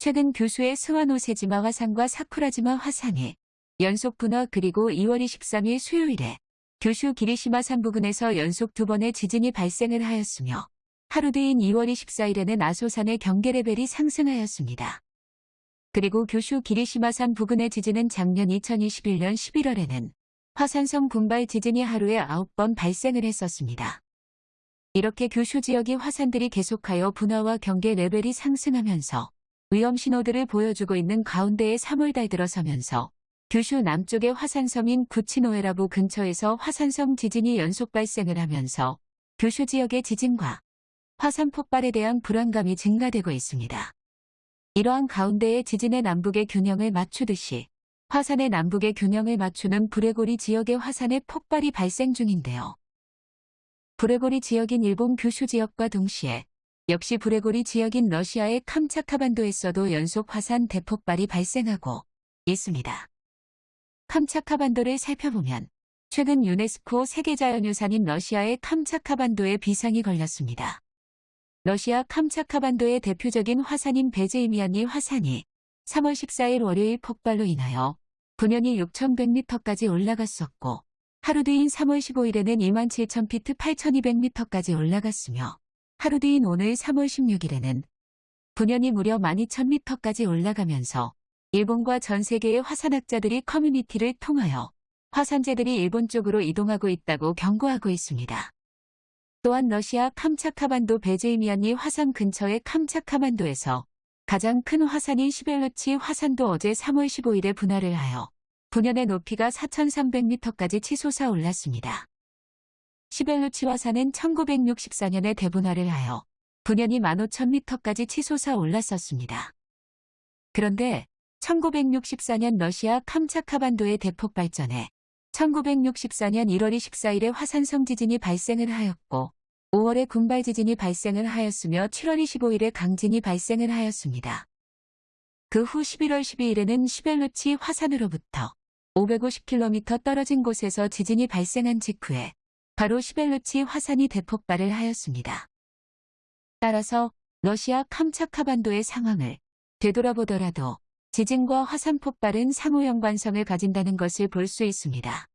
최근 교수의 스와노세지마 화산과 사쿠라지마 화산이 연속 분화 그리고 2월 23일 수요일에 교슈 기리시마 산 부근에서 연속 두 번의 지진이 발생을 하였으며 하루 뒤인 2월 24일에는 아소산의 경계 레벨이 상승하였습니다. 그리고 교슈 기리시마 산 부근의 지진은 작년 2021년 11월에는 화산성 분발 지진이 하루에 9번 발생을 했었습니다. 이렇게 교슈 지역의 화산들이 계속하여 분화와 경계 레벨이 상승하면서 위험 신호들을 보여주고 있는 가운데에 3월달 들어서면서 규슈 남쪽의 화산섬인 구치노에라부 근처에서 화산성 지진이 연속 발생을 하면서 규슈 지역의 지진과 화산 폭발에 대한 불안감이 증가되고 있습니다. 이러한 가운데에 지진의 남북의 균형을 맞추듯이 화산의 남북의 균형을 맞추는 브레고리 지역의 화산의 폭발이 발생 중인데요. 브레고리 지역인 일본 규슈 지역과 동시에 역시 브레고리 지역인 러시아의 캄차카반도에서도 연속 화산 대폭발이 발생하고 있습니다. 캄차카반도를 살펴보면 최근 유네스코 세계자연유산인 러시아의 캄차카반도에 비상이 걸렸습니다. 러시아 캄차카반도의 대표적인 화산인 베제이미안니 화산이 3월 14일 월요일 폭발로 인하여 분연이 6,100m까지 올라갔었고 하루 뒤인 3월 15일에는 27,000피트 8,200m까지 올라갔으며 하루 뒤인 오늘 3월 16일에는 분연이 무려 12,000m까지 올라가면서 일본과 전 세계의 화산학자들이 커뮤니티를 통하여 화산재들이 일본 쪽으로 이동하고 있다고 경고하고 있습니다. 또한 러시아 캄차카반도 베제이미안니 화산 근처의 캄차카반도에서 가장 큰 화산인 시벨루치 화산도 어제 3월 15일에 분화를 하여 분연의 높이가 4,300m까지 치솟아 올랐습니다. 시벨루치 화산은 1964년에 대분화를 하여 분연이 15,000m까지 치솟아 올랐었습니다. 그런데 1964년 러시아 캄차카반도의 대폭 발전에 1964년 1월 24일에 화산성 지진이 발생을 하였고 5월에 군발 지진이 발생을 하였으며 7월 25일에 강진이 발생을 하였습니다. 그 후 11월 12일에는 시벨루치 화산으로부터 550km 떨어진 곳에서 지진이 발생한 직후에 바로 시벨루치 화산이 대폭발을 하였습니다. 따라서 러시아 캄차카반도의 상황을 되돌아보더라도 지진과 화산 폭발은 상호 연관성을 가진다는 것을 볼 수 있습니다.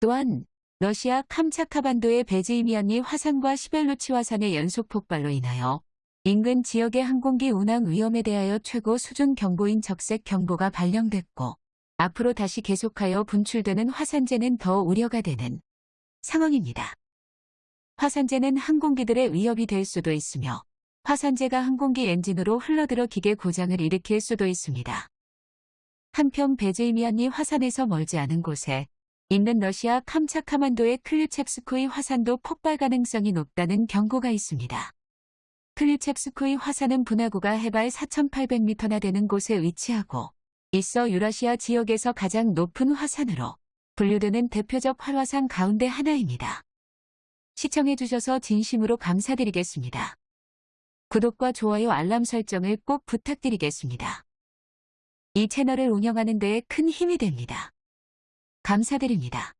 또한 러시아 캄차카반도의 베지이미안니 화산과 시벨루치 화산의 연속 폭발로 인하여 인근 지역의 항공기 운항 위험에 대하여 최고 수준 경보인 적색 경보가 발령됐고 앞으로 다시 계속하여 분출되는 화산재는 더 우려가 되는 상황입니다. 화산재는 항공기들의 위협이 될 수도 있으며 화산재가 항공기 엔진으로 흘러들어 기계 고장을 일으킬 수도 있습니다. 한편 베제이미안니 화산에서 멀지 않은 곳에 있는 러시아 캄차카만도의 클류첵스코이 화산도 폭발 가능성이 높다는 경고가 있습니다. 클류첵스코이 화산은 분화구가 해발 4,800m나 되는 곳에 위치하고 있어 유라시아 지역에서 가장 높은 화산으로 분류되는 대표적 활화산 가운데 하나입니다. 시청해주셔서 진심으로 감사드리겠습니다. 구독과 좋아요 알람 설정을 꼭 부탁드리겠습니다. 이 채널을 운영하는 데에 큰 힘이 됩니다. 감사드립니다.